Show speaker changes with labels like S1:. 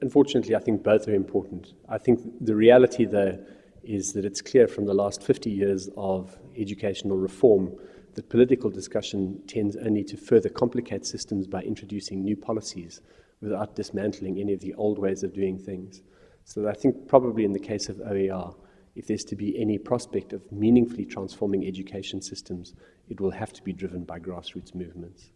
S1: Unfortunately, I think both are important. I think the reality, though, is that it's clear from the last 50 years of educational reform that political discussion tends only to further complicate systems by introducing new policies without dismantling any of the old ways of doing things. So I think probably in the case of OER, if there's to be any prospect of meaningfully transforming education systems, it will have to be driven by grassroots movements.